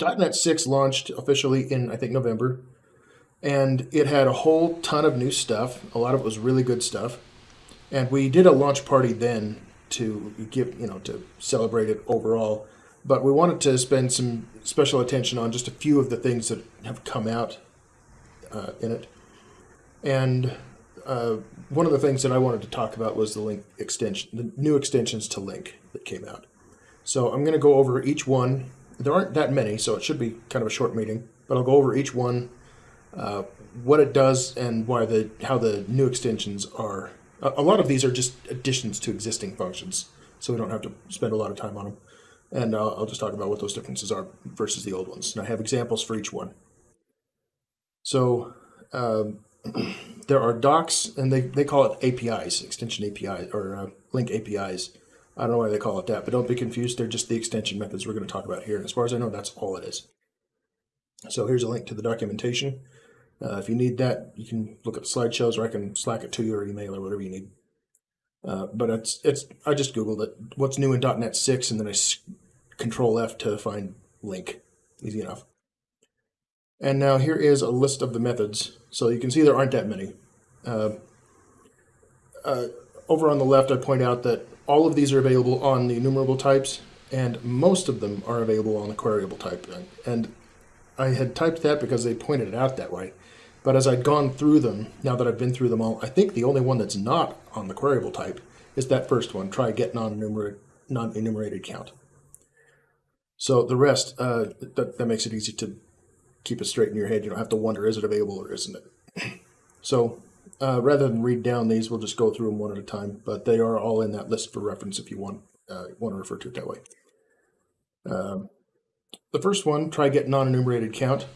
.NET 6 launched officially in, I think, November. And it had a whole ton of new stuff. A lot of it was really good stuff. And we did a launch party then to give, you know, to celebrate it overall. But we wanted to spend some special attention on just a few of the things that have come out uh, in it. And uh, one of the things that I wanted to talk about was the LINQ extension, the new extensions to LINQ that came out. So I'm going to go over each one. There aren't that many, so it should be kind of a short meeting. But I'll go over each one, uh, what it does, and why the how the new extensions are. A, a lot of these are just additions to existing functions, so we don't have to spend a lot of time on them. And uh, I'll just talk about what those differences are versus the old ones. And I have examples for each one. So um, there are docs, and they, they call it APIs, extension APIs, or uh, LINQ APIs. I don't know why they call it that, but don't be confused. They're just the extension methods we're going to talk about here. And as far as I know, that's all it is. So here's a link to the documentation. Uh, if you need that, you can look at the slideshows, or I can Slack it to you or email or whatever you need. Uh, but it's it's I just googled it. What's new in .NET 6, and then I Control F to find LINQ. Easy enough. And now here is a list of the methods. So you can see there aren't that many. Uh, uh, over on the left, I point out that all of these are available on the enumerable types, and most of them are available on the queryable type. And I had typed that because they pointed it out that way. But as I'd gone through them, now that I've been through them all, I think the only one that's not on the queryable type is that first one, try get non-enumerated non-enumerated count. So the rest, uh, that, that makes it easy to keep it straight in your head. You don't have to wonder, is it available or isn't it? so uh, rather than read down these, we'll just go through them one at a time, but they are all in that list for reference if you want, uh, want to refer to it that way. Um, the first one, try get non-enumerated count.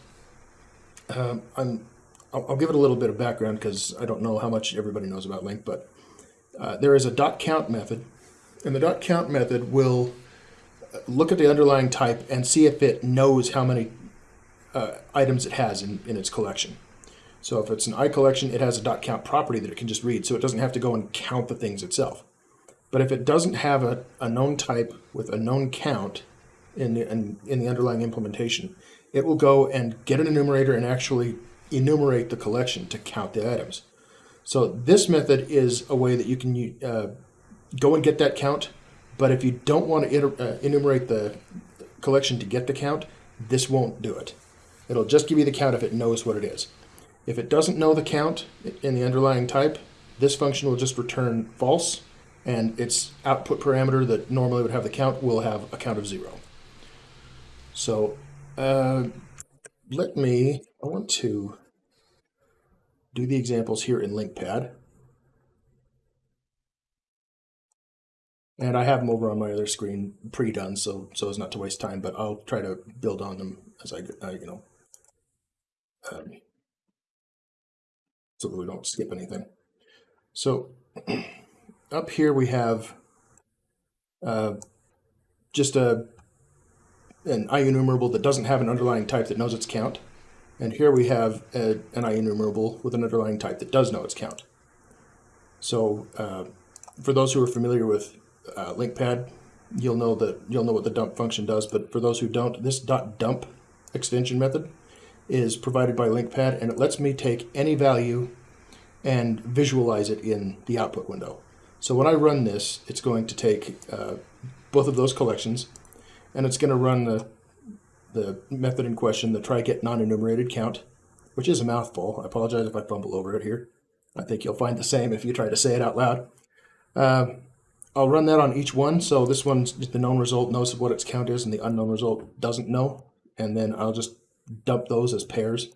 Um, I'm, I'll, I'll, give it a little bit of background because I don't know how much everybody knows about LINQ, but uh, there is a dot count method, and the dot count method will look at the underlying type and see if it knows how many uh, items it has in, in its collection. So if it's an I collection, it has a dot count property that it can just read, so it doesn't have to go and count the things itself. But if it doesn't have a, a known type with a known count in the, in, in the underlying implementation, it will go and get an enumerator and actually enumerate the collection to count the items. So this method is a way that you can uh, go and get that count, but if you don't want to uh, enumerate the collection to get the count, this won't do it. It'll just give you the count if it knows what it is. If it doesn't know the count in the underlying type, this function will just return false, and its output parameter that normally would have the count will have a count of zero. So uh, let me, I want to do the examples here in LINQPad. And I have them over on my other screen pre-done, so so as not to waste time. But I'll try to build on them as I, you know, um, so that we don't skip anything. So up here we have uh, just a an IEnumerable that doesn't have an underlying type that knows its count. And here we have a, an IEnumerable with an underlying type that does know its count. So uh, for those who are familiar with uh, LINQPad, you'll know that you'll know what the dump function does. But for those who don't, this dot .dump extension method is provided by LINQPad, and it lets me take any value and visualize it in the output window. So when I run this, it's going to take uh, both of those collections, and it's going to run the the method in question, the try get non-enumerated count, which is a mouthful. I apologize if I fumble over it here. I think you'll find the same if you try to say it out loud. Uh, I'll run that on each one. So this one's the known result knows what its count is and the unknown result doesn't know. And then I'll just dump those as pairs.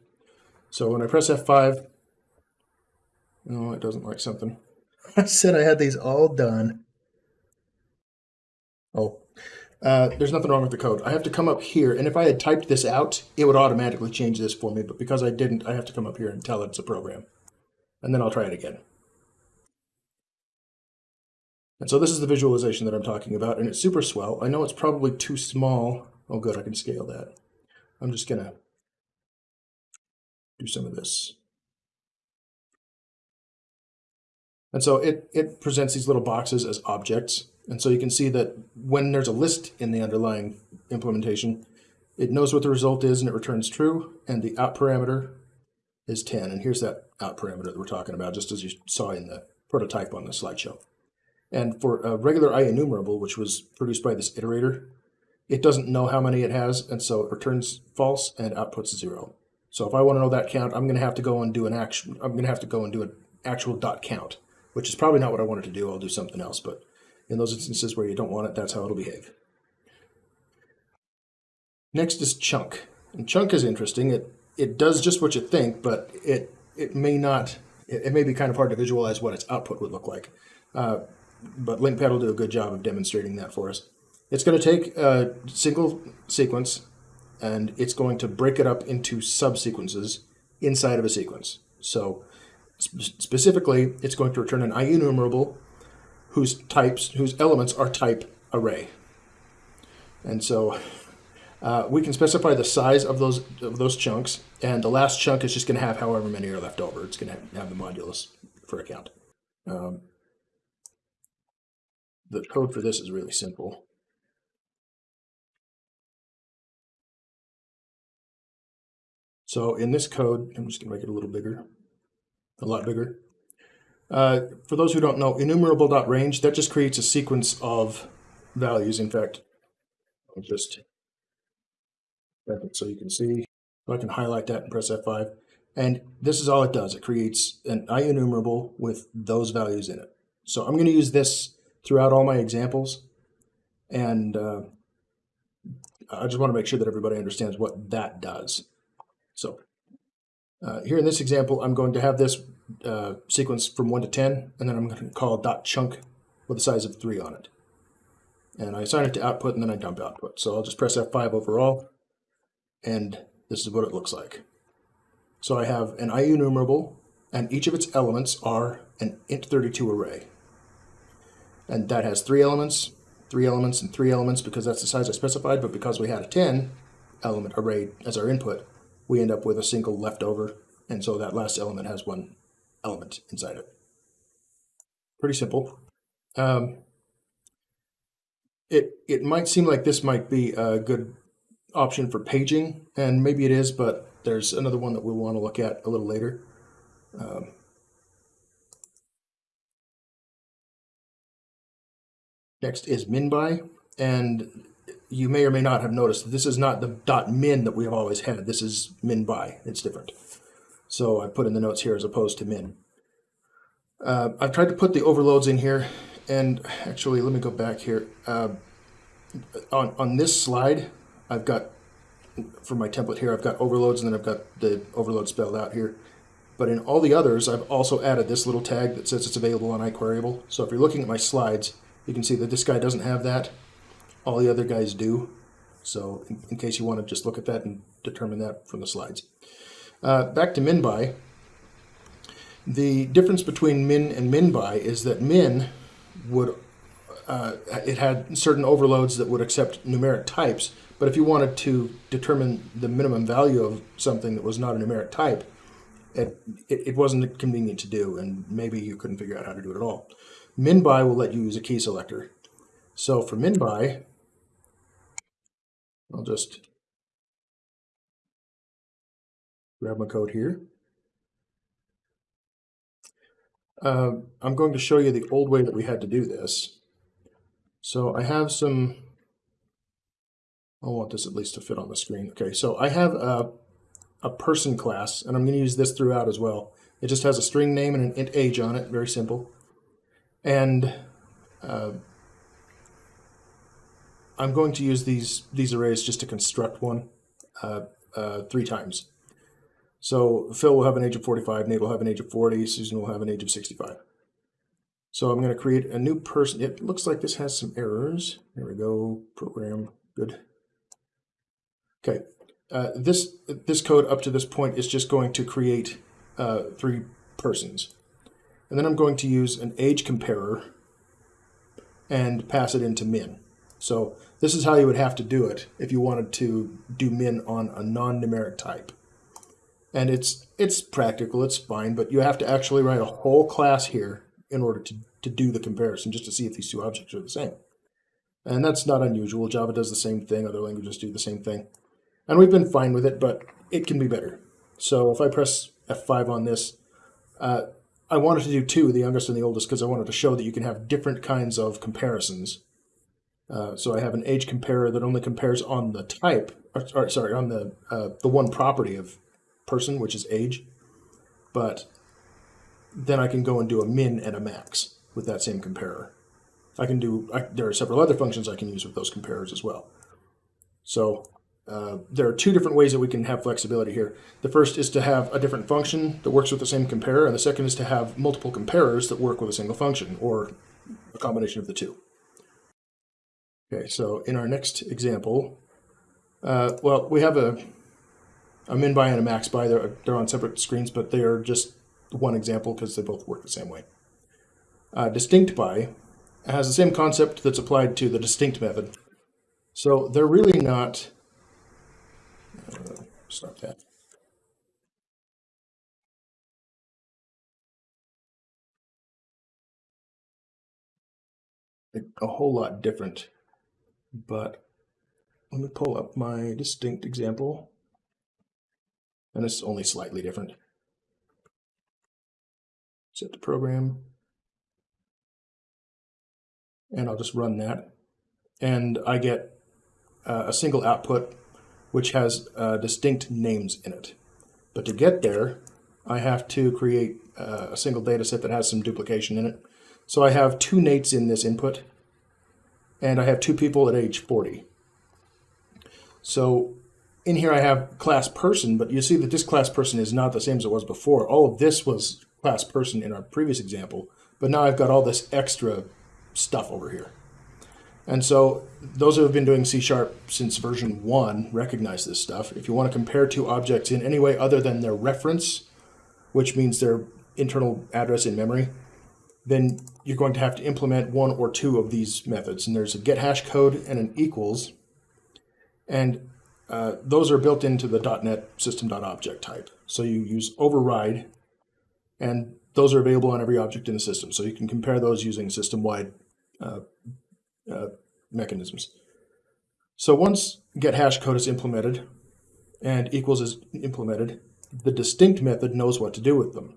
So when I press F5, no, it doesn't like something. I said I had these all done. Oh, uh, there's nothing wrong with the code. I have to come up here, and if I had typed this out, it would automatically change this for me. But because I didn't, I have to come up here and tell it it's a program. And then I'll try it again. And so this is the visualization that I'm talking about, and it's super swell. I know it's probably too small. Oh, good, I can scale that. I'm just going to do some of this. And so it, it presents these little boxes as objects. And so you can see that when there's a list in the underlying implementation, It knows what the result is and it returns true, and the out parameter is 10. And here's that out parameter that we're talking about, just as you saw in the prototype on the slideshow. And for a regular IEnumerable, which was produced by this iterator, it doesn't know how many it has, and so it returns false and outputs zero. So if I want to know that count, I'm going to have to go and do an actual. I'm going to have to go and do an actual dot count, which is probably not what I wanted to do. I'll do something else, but in those instances where you don't want it, that's how it'll behave. Next is chunk, and chunk is interesting. It it does just what you think, but it it may not. It, it may be kind of hard to visualize what its output would look like. Uh, but LINQPad will do a good job of demonstrating that for us. It's going to take a single sequence and it's going to break it up into subsequences inside of a sequence. So sp specifically, it's going to return an IEnumerable whose types, whose elements are type array. And so uh, we can specify the size of those of those chunks, and the last chunk is just going to have however many are left over. It's going to have, the modulus for a count. Um, the code for this is really simple. So in this code, I'm just going to make it a little bigger, a lot bigger. Uh, for those who don't know, enumerable.range, that just creates a sequence of values. In fact, I'll just, so you can see, I can highlight that and press F5. And this is all it does. It creates an IEnumerable with those values in it. So I'm going to use this throughout all my examples. And uh, I just want to make sure that everybody understands what that does. So uh, here in this example, I'm going to have this uh, sequence from 1 to 10, and then I'm going to call dot chunk with a size of 3 on it. And I assign it to output, and then I dump output. So I'll just press F5 overall, and this is what it looks like. So I have an IEnumerable, and each of its elements are an int32 array. And that has three elements, three elements, and three elements because that's the size I specified, but because we had a 10 element array as our input, we end up with a single leftover, and so that last element has one element inside it. Pretty simple. Um, it, it might seem like this might be a good option for paging, and maybe it is, but there's another one that we'll want to look at a little later. Um, Next is minby, and you may or may not have noticed this is not the dot min that we have always had. This is min by. It's different. So I put in the notes here as opposed to min. Uh, I've tried to put the overloads in here, and actually, let me go back here. Uh, on, on this slide, I've got, for my template here, I've got overloads, and then I've got the overload spelled out here. But in all the others, I've also added this little tag that says it's available on iQueryable. So if you're looking at my slides, you can see that this guy doesn't have that. All the other guys do. So in, in case you want to just look at that and determine that from the slides. Uh, back to minby. The difference between min and minby is that min would, uh, it had certain overloads that would accept numeric types, but if you wanted to determine the minimum value of something that was not a numeric type, it, it, it wasn't convenient to do, and maybe you couldn't figure out how to do it at all. Minby will let you use a key selector. So for minby, I'll just grab my code here. Uh, I'm going to show you the old way that we had to do this. So I have some, I want this at least to fit on the screen. Okay, so I have a, a person class, and I'm going to use this throughout as well. It just has a string name and an int age on it, very simple. And uh, I'm going to use these, these arrays just to construct one uh, uh, three times. So Phil will have an age of 45, Nate will have an age of 40, Susan will have an age of 65. So I'm going to create a new person. It looks like this has some errors. There we go, program, good. Okay, uh, this, this code up to this point is just going to create uh, three persons. And then I'm going to use an age comparer and pass it into min. So this is how you would have to do it if you wanted to do min on a non-numeric type. And it's it's practical, it's fine, but you have to actually write a whole class here in order to, to do the comparison, just to see if these two objects are the same. And that's not unusual. Java does the same thing, other languages do the same thing. And we've been fine with it, but it can be better. So if I press F5 on this, uh, I wanted to do two, the youngest and the oldest, because I wanted to show that you can have different kinds of comparisons. Uh, so I have an age comparer that only compares on the type, or, or sorry, on the uh, the one property of person, which is age. But then I can go and do a min and a max with that same comparer. I can do, I, there are several other functions I can use with those comparers as well. So uh, there are two different ways that we can have flexibility here. The first is to have a different function that works with the same comparer, and the second is to have multiple comparers that work with a single function, or a combination of the two. Okay, so in our next example, uh, well, we have a, a min by and a max by. They're, they're on separate screens, but they are just one example because they both work the same way. Uh, distinct by has the same concept that's applied to the distinct method. So they're really not uh, start that. A whole lot different, but let me pull up my distinct example. And it's only slightly different. Set the program. And I'll just run that. And I get uh, a single output which has uh, distinct names in it. But to get there, I have to create uh, a single data set that has some duplication in it. So I have two Nates in this input, and I have two people at age 40. So in here I have class person, but you see that this class person is not the same as it was before. All of this was class person in our previous example, but now I've got all this extra stuff over here. And so those who have been doing C Sharp since version one recognize this stuff. If you want to compare two objects in any way other than their reference, which means their internal address in memory, then you're going to have to implement one or two of these methods. And there's a get hash code and an equals. And uh, those are built into the .NET system.object type. So you use override, and those are available on every object in the system. So you can compare those using system-wide uh, uh, mechanisms. So once get hash code is implemented and equals is implemented, the distinct method knows what to do with them.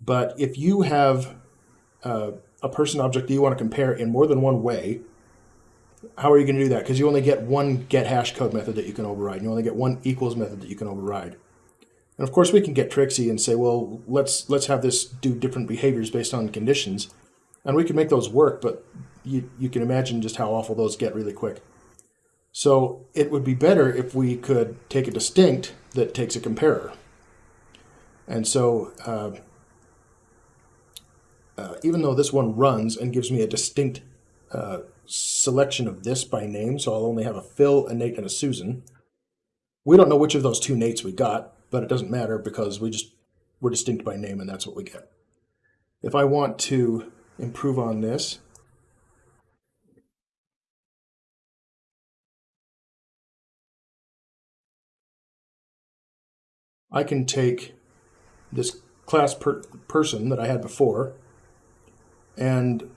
But if you have uh, a person object that you want to compare in more than one way, how are you going to do that? Because you only get one get hash code method that you can override. You only get one equals method that you can override. And of course, we can get tricksy and say, well, let's let's have this do different behaviors based on conditions. And we can make those work, but you, you can imagine just how awful those get really quick. So it would be better if we could take a distinct that takes a comparer. And so uh, uh, even though this one runs and gives me a distinct uh, selection of this by name, so I'll only have a Phil, a Nate, and a Susan, we don't know which of those two Nates we got, but it doesn't matter because we just we're distinct by name and that's what we get. If I want to improve on this, I can take this class per person that I had before, and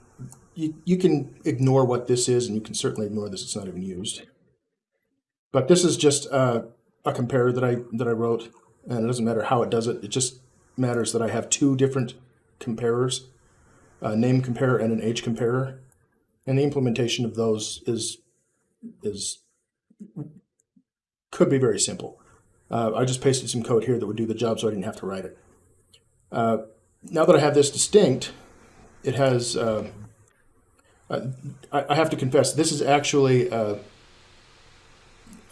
you, you can ignore what this is, and you can certainly ignore this, it's not even used. But this is just a compare that I, that I wrote, and it doesn't matter how it does it, it just matters that I have two different comparers, a name comparer and an age comparer, and the implementation of those is, is could be very simple. Uh, I just pasted some code here that would do the job so I didn't have to write it. Uh, now that I have this distinct, it has, uh, I, I, have to confess, this is actually, uh,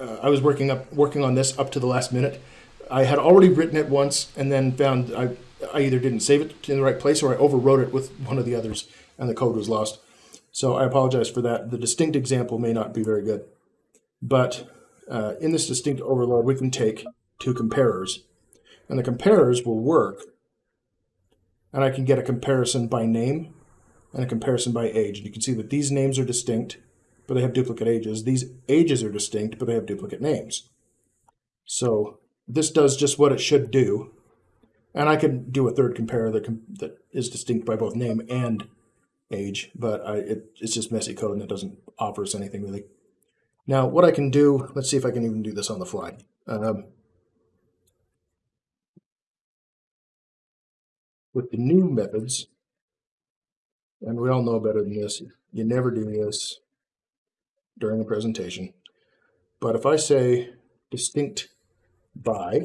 uh, I was working up working on this up to the last minute. I had already written it once and then found I, I either didn't save it in the right place or I overwrote it with one of the others and the code was lost. So I apologize for that. The distinct example may not be very good. But uh, in this distinct overload, we can take two comparers. And the comparers will work. And I can get a comparison by name and a comparison by age. And you can see that these names are distinct, but they have duplicate ages. These ages are distinct, but they have duplicate names. So this does just what it should do. And I can do a third compare that, that is distinct by both name and age, but I, it, it's just messy code and it doesn't offer us anything really. Now, what I can do, let's see if I can even do this on the fly. Um, with the new methods, and we all know better than this, you never do this during a presentation. But if I say distinct by,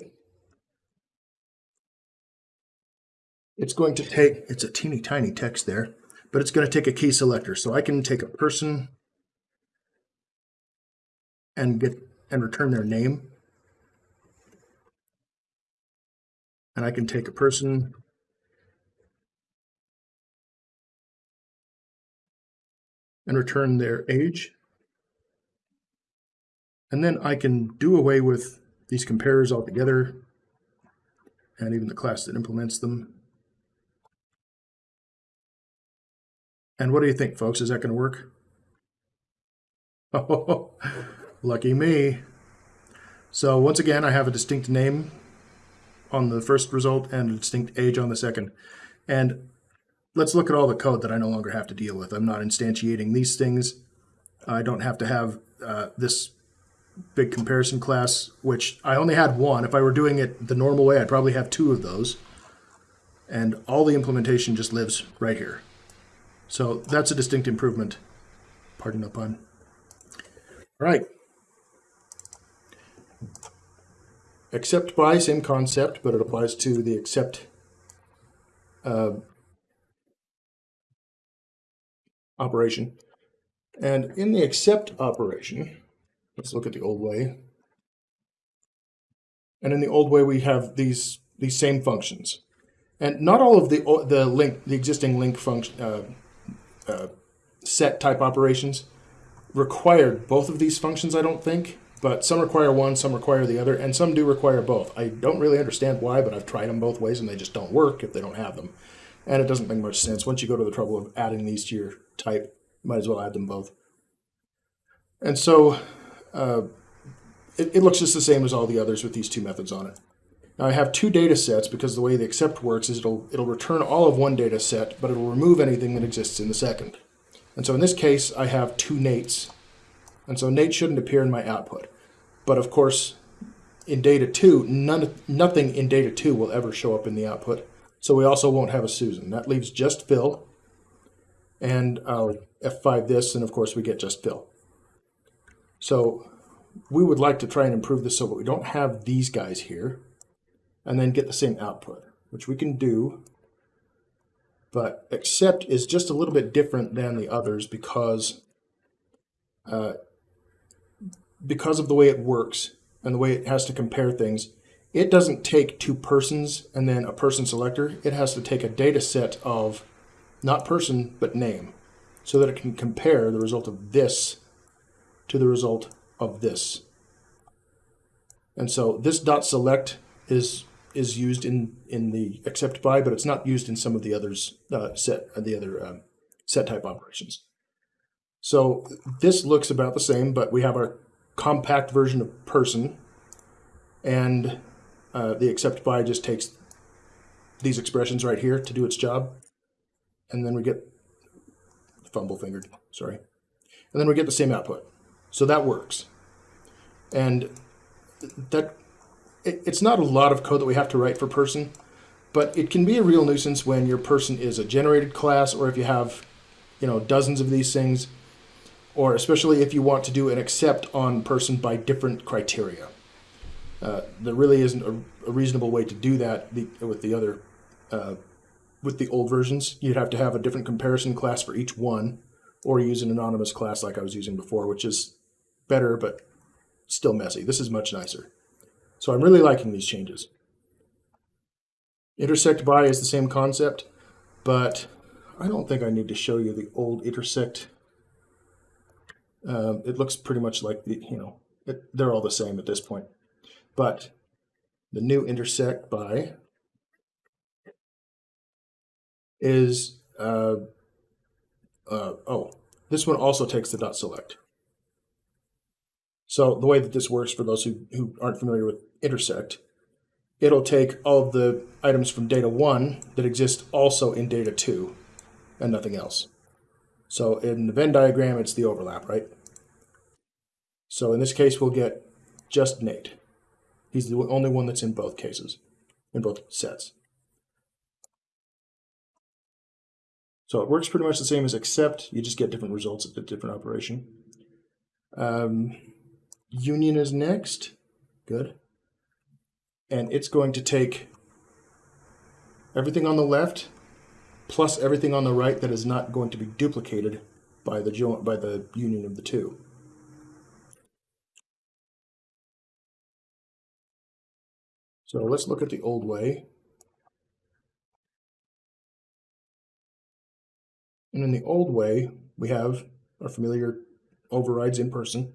it's going to take, it's a teeny tiny text there, but it's going to take a key selector. So I can take a person and get and return their name. And I can take a person and return their age. And then I can do away with these comparers altogether and even the class that implements them. And what do you think, folks? Is that going to work? Oh, lucky me. So once again, I have a distinct name on the first result and a distinct age on the second. And let's look at all the code that I no longer have to deal with. I'm not instantiating these things. I don't have to have uh, this big comparison class, which I only had one. If I were doing it the normal way, I'd probably have two of those. And all the implementation just lives right here. So that's a distinct improvement. Pardon the pun. All right. Except by, same concept, but it applies to the except uh, operation. And in the except operation, let's look at the old way. And in the old way, we have these these same functions. And not all of the the LINQ, the existing LINQ function uh, uh, set type operations required both of these functions, I don't think. But some require one, some require the other, and some do require both. I don't really understand why, but I've tried them both ways and they just don't work if they don't have them. And it doesn't make much sense. Once you go to the trouble of adding these to your type, might as well add them both. And so uh, it, it, looks just the same as all the others with these two methods on it. Now I have two data sets because the way the except works is it'll, it'll return all of one data set, but it'll remove anything that exists in the second. And so in this case, I have two Nates. And so Nate shouldn't appear in my output. But of course, in data two, none, nothing in data two will ever show up in the output. So we also won't have a Susan. That leaves just Phil. And I'll F5 this, and of course we get just Phil. So we would like to try and improve this so that we don't have these guys here and then get the same output, which we can do. But except is just a little bit different than the others because uh, because of the way it works and the way it has to compare things, it doesn't take two persons and then a person selector. It has to take a data set of not person, but name so that it can compare the result of this to the result of this. And so this dot select is is used in in the except by, but it's not used in some of the others uh, set uh, the other um, set type operations. So this looks about the same, but we have our compact version of person, and uh, the by just takes these expressions right here to do its job, and then we get fumble fingered, sorry, and then we get the same output. So that works. And that it, it's not a lot of code that we have to write for person, but it can be a real nuisance when your person is a generated class or if you have, you know, dozens of these things, or especially if you want to do an except on person by different criteria. Uh, there really isn't a, a, reasonable way to do that with the other, uh, with the old versions. You'd have to have a different comparison class for each one, or use an anonymous class like I was using before, which is better, but still messy. This is much nicer. So I'm really liking these changes. Intersect by is the same concept, but I don't think I need to show you the old intersect. Um, it looks pretty much like the, you know, it, they're all the same at this point. But the new intersect by is, uh, uh, oh, this one also takes the dot select. So the way that this works for those who, who aren't familiar with intersect, it'll take all the items from data one that exist also in data two and nothing else. So in the Venn diagram, it's the overlap, right? So in this case, we'll get just Nate. He's the only one that's in both cases, in both sets. So it works pretty much the same as except you just get different results at the different operation. Um, union is next. Good. And it's going to take everything on the left plus everything on the right that is not going to be duplicated by the by the union of the two. So let's look at the old way. And in the old way, we have our familiar overrides in person.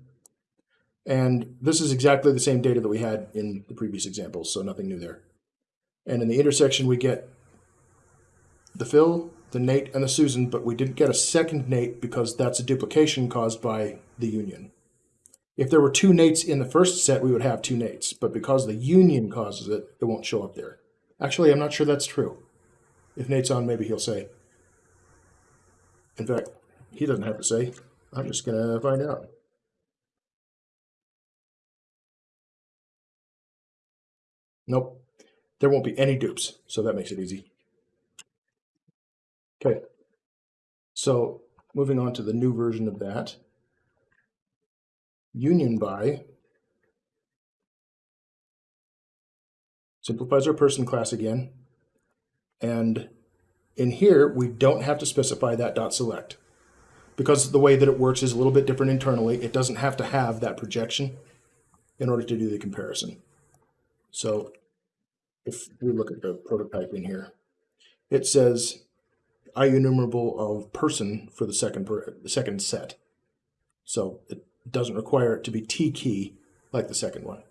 And this is exactly the same data that we had in the previous examples, so nothing new there. And in the intersection, we get the Phil, the Nate, and the Susan, but we didn't get a second Nate because that's a duplication caused by the union. If there were two Nates in the first set, we would have two Nates, but because the union causes it, it won't show up there. Actually, I'm not sure that's true. If Nate's on, maybe he'll say. In fact, he doesn't have to say. I'm just going to find out. Nope. There won't be any dupes, so that makes it easy. Okay. So moving on to the new version of that. Union by simplifies our person class again. And in here, we don't have to specify that dot select because the way that it works is a little bit different internally. It doesn't have to have that projection in order to do the comparison. So if we look at the prototype in here, it says IEnumerable of person for the second per, the second set. So it doesn't require it to be T key like the second one.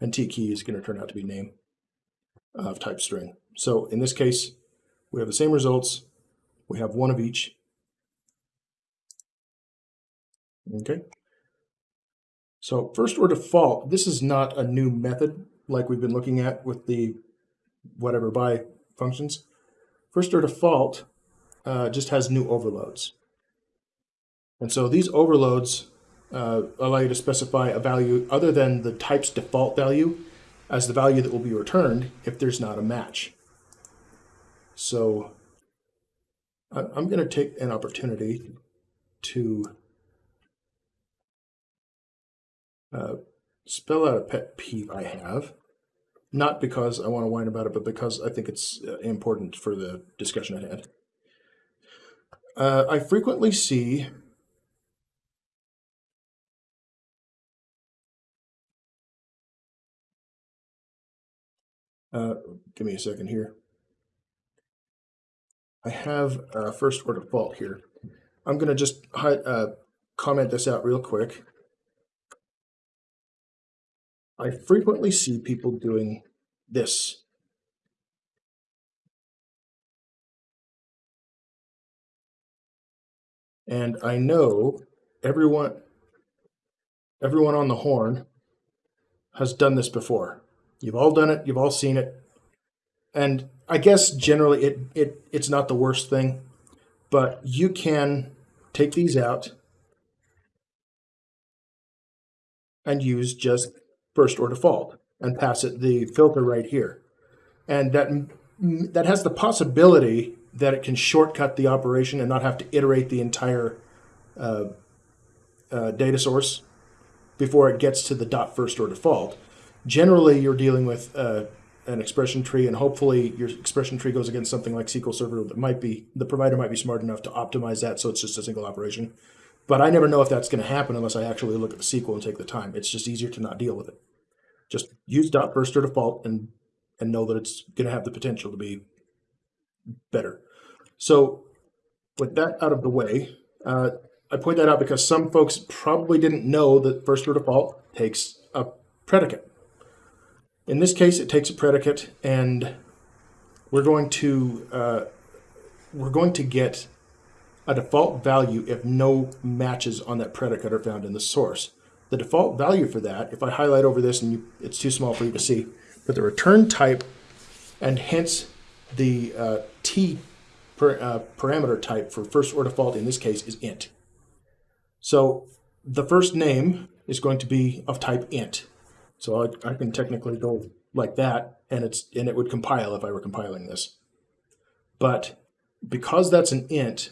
And T key is going to turn out to be name of type string. So in this case, we have the same results. We have one of each. Okay. So first or default, this is not a new method like we've been looking at with the whatever by functions. First or default uh, just has new overloads. And so these overloads uh, allow you to specify a value other than the type's default value as the value that will be returned if there's not a match. So I'm going to take an opportunity to uh, spell out a pet peeve I have. Not because I want to whine about it, but because I think it's uh, important for the discussion ahead. Uh, I frequently see Uh, give me a second here. I have uh, first or fault here. I'm going to just uh, comment this out real quick. I frequently see people doing this. And I know everyone everyone on the horn has done this before. You've all done it. You've all seen it. And I guess generally it, it it's not the worst thing, but you can take these out and use just first or default and pass it the filter right here. And that that has the possibility that it can shortcut the operation and not have to iterate the entire uh, uh, data source before it gets to the dot first or default generally you're dealing with uh, an expression tree and hopefully your expression tree goes against something like SQL Server that might be, the provider might be smart enough to optimize that so it's just a single operation. But I never know if that's going to happen unless I actually look at the SQL and take the time. It's just easier to not deal with it. Just use dot first or default and, and know that it's going to have the potential to be better. So with that out of the way, uh, I point that out because some folks probably didn't know that first or default takes a predicate. In this case, it takes a predicate, and we're going to uh, we're going to get a default value if no matches on that predicate are found in the source. The default value for that, if I highlight over this and you, it's too small for you to see, but the return type and hence the uh, T per, uh, parameter type for first or default in this case is int. So the first name is going to be of type int. So I, I can technically go like that, and it's and it would compile if I were compiling this. But because that's an int,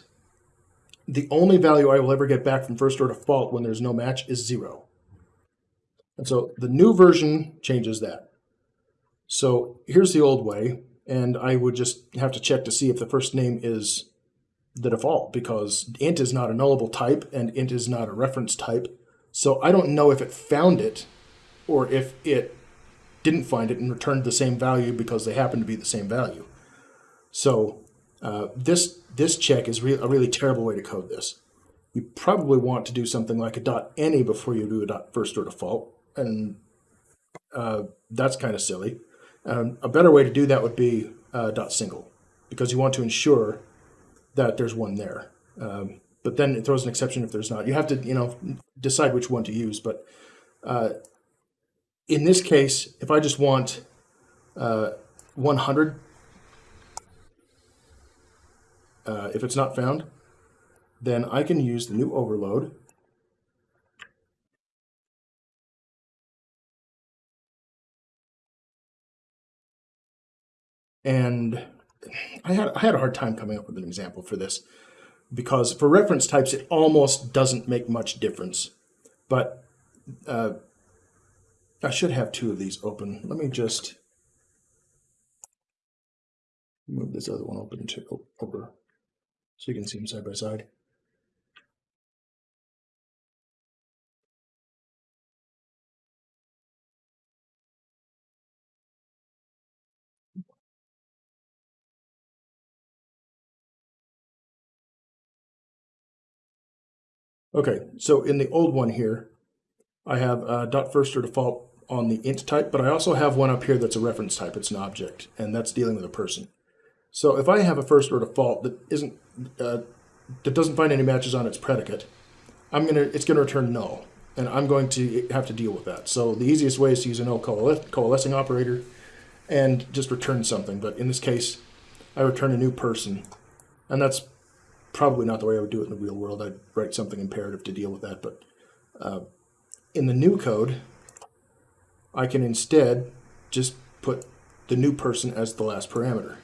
the only value I will ever get back from first or default when there's no match is zero. And so the new version changes that. So here's the old way, and I would just have to check to see if the first name is the default because int is not a nullable type and int is not a reference type. So I don't know if it found it or if it didn't find it and returned the same value because they happen to be the same value. So uh, this this check is re a really terrible way to code this. You probably want to do something like a dot any before you do a dot first or default, and uh, that's kind of silly. Um, a better way to do that would be uh, dot single, because you want to ensure that there's one there. Um, but then it throws an exception if there's not. You have to, you know, decide which one to use. But uh, in this case, if I just want uh, 100 uh, if it's not found, then I can use the new overload and I had, I had a hard time coming up with an example for this because for reference types, it almost doesn't make much difference. But uh, I should have two of these open. Let me just move this other one open to over so you can see them side by side. Okay, so in the old one here, I have uh, dot first or default on the int type, but I also have one up here that's a reference type. It's an object, and that's dealing with a person. So if I have a first or default that isn't uh, that doesn't find any matches on its predicate, I'm gonna it's gonna return null, and I'm going to have to deal with that. So the easiest way is to use a null coalescing operator and just return something. But in this case, I return a new person, and that's probably not the way I would do it in the real world. I'd write something imperative to deal with that. But uh, in the new code, I can instead just put the new person as the last parameter.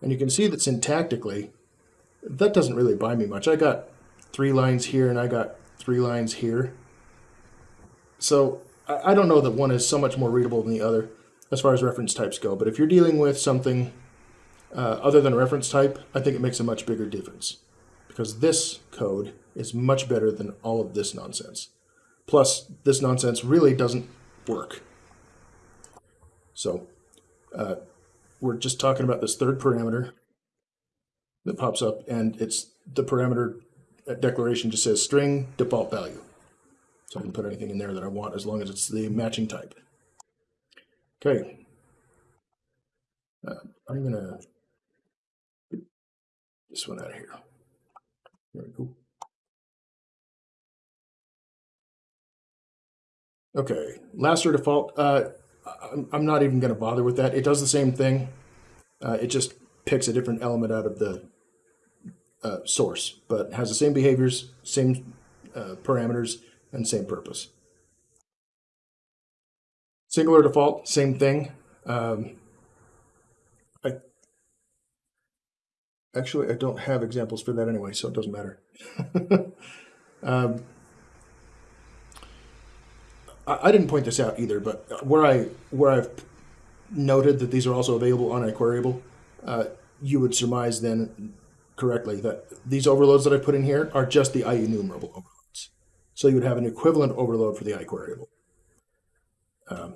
And you can see that syntactically, that doesn't really buy me much. I got three lines here and I got three lines here. So I don't know that one is so much more readable than the other as far as reference types go. But if you're dealing with something uh, other than a reference type, I think it makes a much bigger difference because this code is much better than all of this nonsense. Plus, this nonsense really doesn't work. So uh, we're just talking about this third parameter that pops up, and it's the parameter declaration just says string default value. So I can put anything in there that I want as long as it's the matching type. Okay. Uh, I'm going to get this one out of here. There we go. Okay, last or default. Uh, I'm, I'm not even going to bother with that. It does the same thing. Uh, it just picks a different element out of the uh, source, but has the same behaviors, same uh, parameters, and same purpose. Single or default, same thing. Um, I actually I don't have examples for that anyway, so it doesn't matter. um, I, didn't point this out either, but where I where I've noted that these are also available on iQueryable, uh, you would surmise then correctly that these overloads that I put in here are just the IEnumerable overloads. So you would have an equivalent overload for the iQueryable. Um,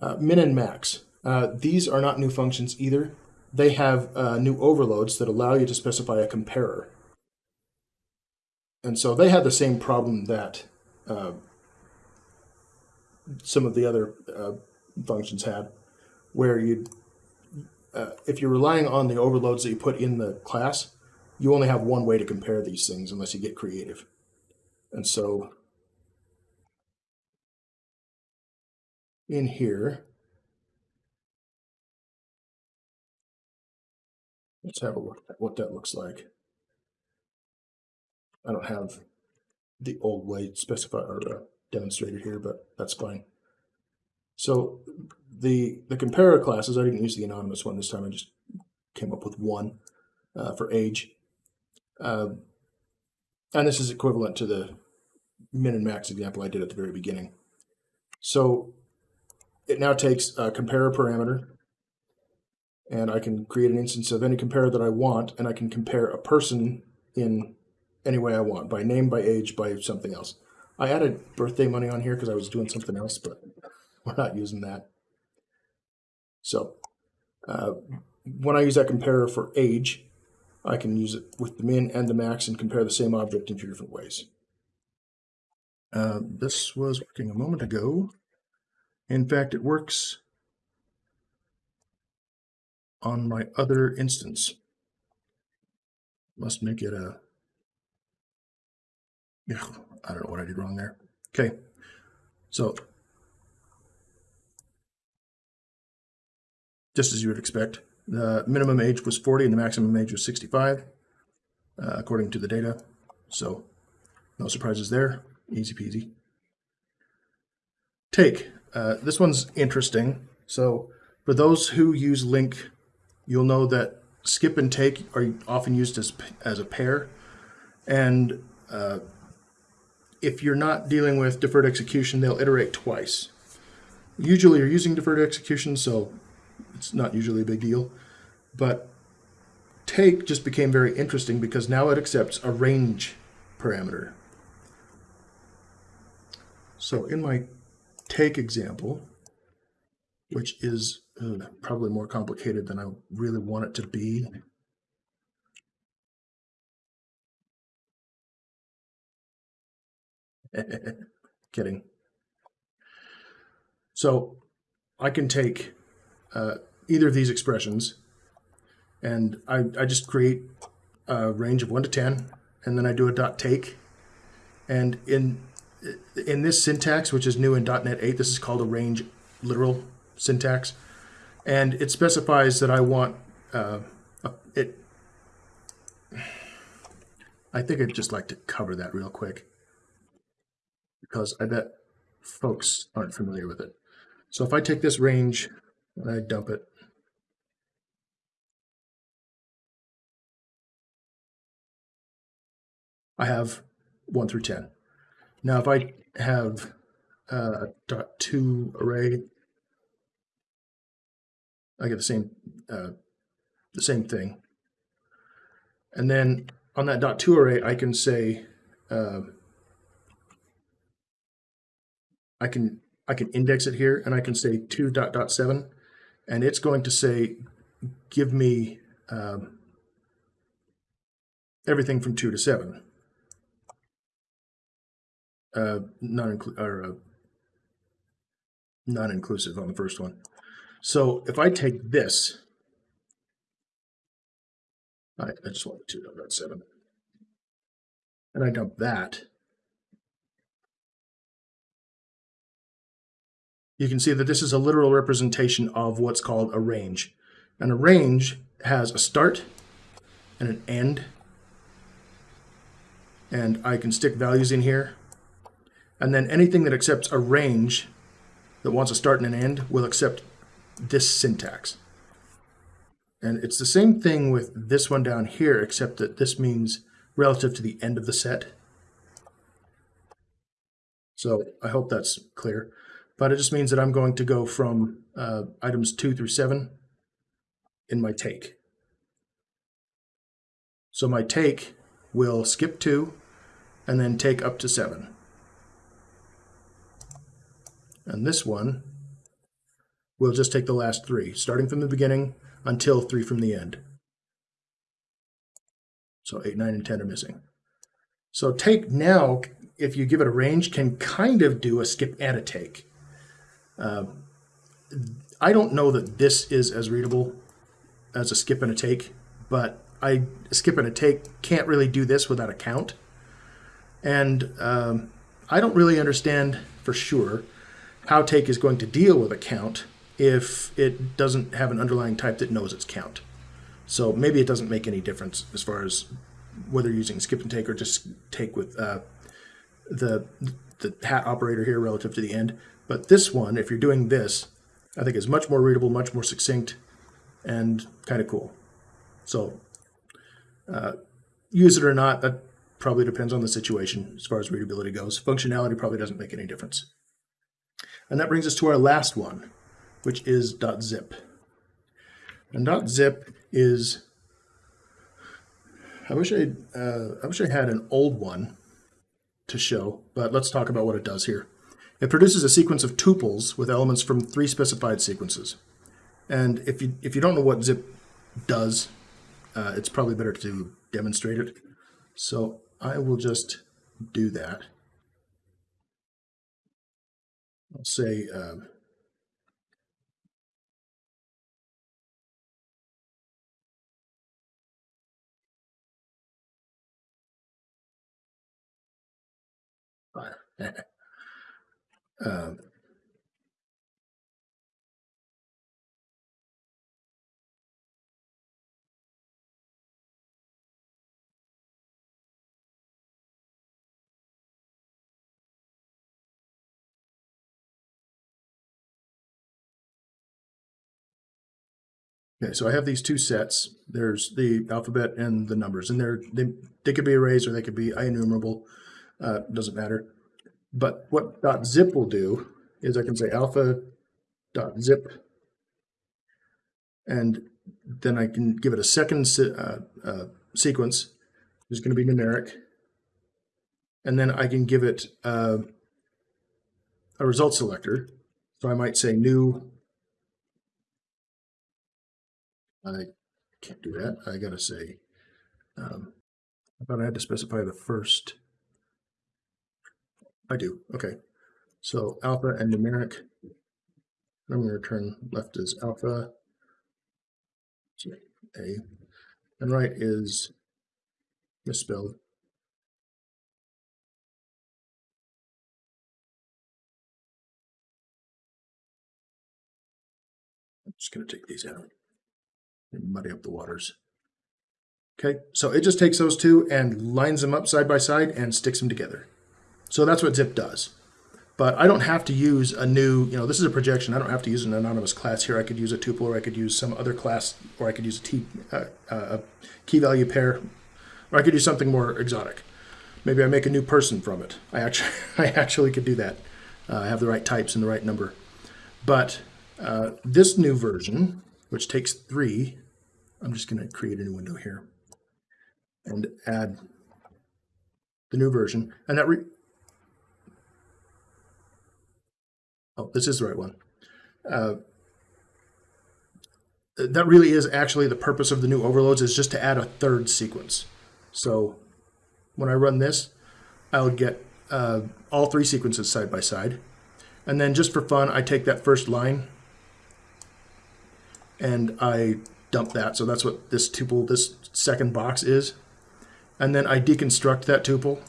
uh, min and max. Uh, these are not new functions either. They have uh, new overloads that allow you to specify a comparer. And so they have the same problem that uh, some of the other uh, functions had, where you, uh, if you're relying on the overloads that you put in the class, you only have one way to compare these things unless you get creative. And so in here, let's have a look at what that looks like. I don't have the old way specified or uh, demonstrated here, but that's fine. So the the comparer classes, I didn't use the anonymous one this time. I just came up with one uh, for age. Uh, and this is equivalent to the min and max example I did at the very beginning. So it now takes a comparer parameter, and I can create an instance of any comparer that I want, and I can compare a person in any way I want, by name, by age, by something else. I added birthday money on here because I was doing something else, but we're not using that. So uh, when I use that comparer for age, I can use it with the min and the max and compare the same object in two different ways. Uh, this was working a moment ago. In fact, it works on my other instance. Must make it a... Yeah, I don't know what I did wrong there. Okay, so just as you would expect, the minimum age was 40 and the maximum age was 65, uh, according to the data. So no surprises there. Easy peasy. Take. Uh, this one's interesting. So for those who use LINQ, you'll know that skip and take are often used as, as a pair. And uh, if you're not dealing with deferred execution, they'll iterate twice. Usually you're using deferred execution, so it's not usually a big deal. But take just became very interesting because now it accepts a range parameter. So in my take example, which is uh, probably more complicated than I really want it to be. Kidding. So I can take uh, either of these expressions and I, I just create a range of 1 to 10 and then I do a dot take. And in in this syntax which is new in .NET 8 this is called a range literal syntax. And it specifies that I want uh, it I think I'd just like to cover that real quick because I bet folks aren't familiar with it. So if I take this range and I dump it, I have 1 through 10. Now if I have a dot two array, I get the same uh, the same thing. And then on that dot two array, I can say uh, I can I can index it here, and I can say two dot dot seven, and it's going to say give me um, everything from two to seven. Uh, non or uh, non-inclusive on the first one. So if I take this, I, I just want the 2.7, and I dump that, you can see that this is a literal representation of what's called a range. And a range has a start and an end. And I can stick values in here and then anything that accepts a range that wants a start and an end will accept this syntax. And it's the same thing with this one down here, except that this means relative to the end of the set. So I hope that's clear. But it just means that I'm going to go from uh, items 2 through 7 in my take. So my take will skip 2 and then take up to 7. And this one will just take the last three, starting from the beginning until three from the end. So 8, 9, and 10 are missing. So take now, if you give it a range, can kind of do a skip and a take. Uh, I don't know that this is as readable as a skip and a take, but I skip and a take can't really do this without a count. And um, I don't really understand for sure how take is going to deal with a count if it doesn't have an underlying type that knows its count. So maybe it doesn't make any difference as far as whether using skip and take or just take with uh, the the hat operator here relative to the end. But this one, if you're doing this, I think is much more readable, much more succinct, and kind of cool. So uh, use it or not, that probably depends on the situation as far as readability goes. Functionality probably doesn't make any difference. And that brings us to our last one, which is .zip. And .zip is, I wish I, uh, I wish I had an old one to show, but let's talk about what it does here. It produces a sequence of tuples with elements from three specified sequences. And if you, if you don't know what zip does, uh, it's probably better to demonstrate it. So I will just do that. I'll say um, um, Okay, so I have these two sets. There's the alphabet and the numbers, and they're they they could be arrays or they could be enumerable. Uh, doesn't matter. But what .zip will do is I can say alpha .zip, and then I can give it a second se uh, uh, sequence, which is going to be numeric, and then I can give it uh, a result selector. So I might say new I can't do that. I gotta say, um, I thought I had to specify the first. I do, okay. So alpha and numeric, I'm gonna return left is alpha, A, and right is misspelled. I'm just gonna take these out and muddy up the waters. Okay, so it just takes those two and lines them up side by side and sticks them together. So that's what zip does. But I don't have to use a new, you know, this is a projection. I don't have to use an anonymous class here. I could use a tuple or I could use some other class or I could use a, t, uh, uh, a key value pair or I could do something more exotic. Maybe I make a new person from it. I actually, I actually could do that. Uh, I have the right types and the right number. But uh, this new version, which takes three, I'm just going to create a new window here and add the new version. And that, re oh, this is the right one. Uh, that really is actually the purpose of the new overloads is just to add a third sequence. So when I run this, I'll get uh, all three sequences side by side. And then just for fun, I take that first line and I dump that. So that's what this tuple, this second box is. And then I deconstruct that tuple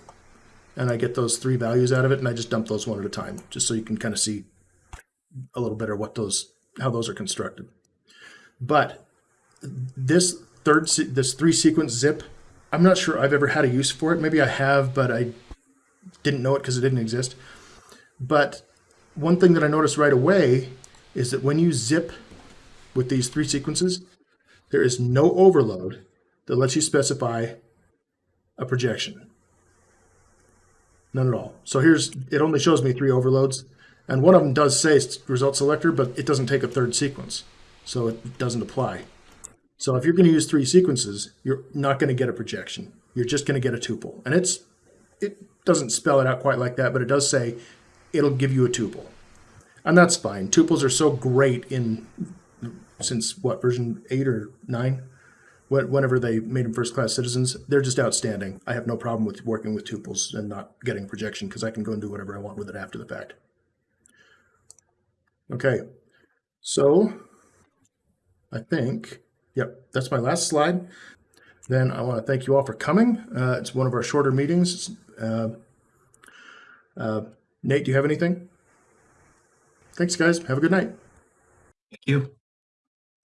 and I get those three values out of it and I just dump those one at a time, just so you can kind of see a little better what those, how those are constructed. But this third, this three sequence zip, I'm not sure I've ever had a use for it. Maybe I have, but I didn't know it because it didn't exist. But one thing that I noticed right away is that when you zip with these three sequences, there is no overload that lets you specify a projection. None at all. So here's, it only shows me three overloads. And one of them does say result selector, but it doesn't take a third sequence. So it doesn't apply. So if you're going to use three sequences, you're not going to get a projection. You're just going to get a tuple. And it's it doesn't spell it out quite like that, but it does say it'll give you a tuple. And that's fine. Tuples are so great in since what version eight or nine, whenever they made them first class citizens, they're just outstanding. I have no problem with working with tuples and not getting projection because I can go and do whatever I want with it after the fact. Okay, so I think, yep, that's my last slide. Then I want to thank you all for coming. Uh, it's one of our shorter meetings. Uh, uh, Nate, do you have anything? Thanks, guys. Have a good night. Thank you.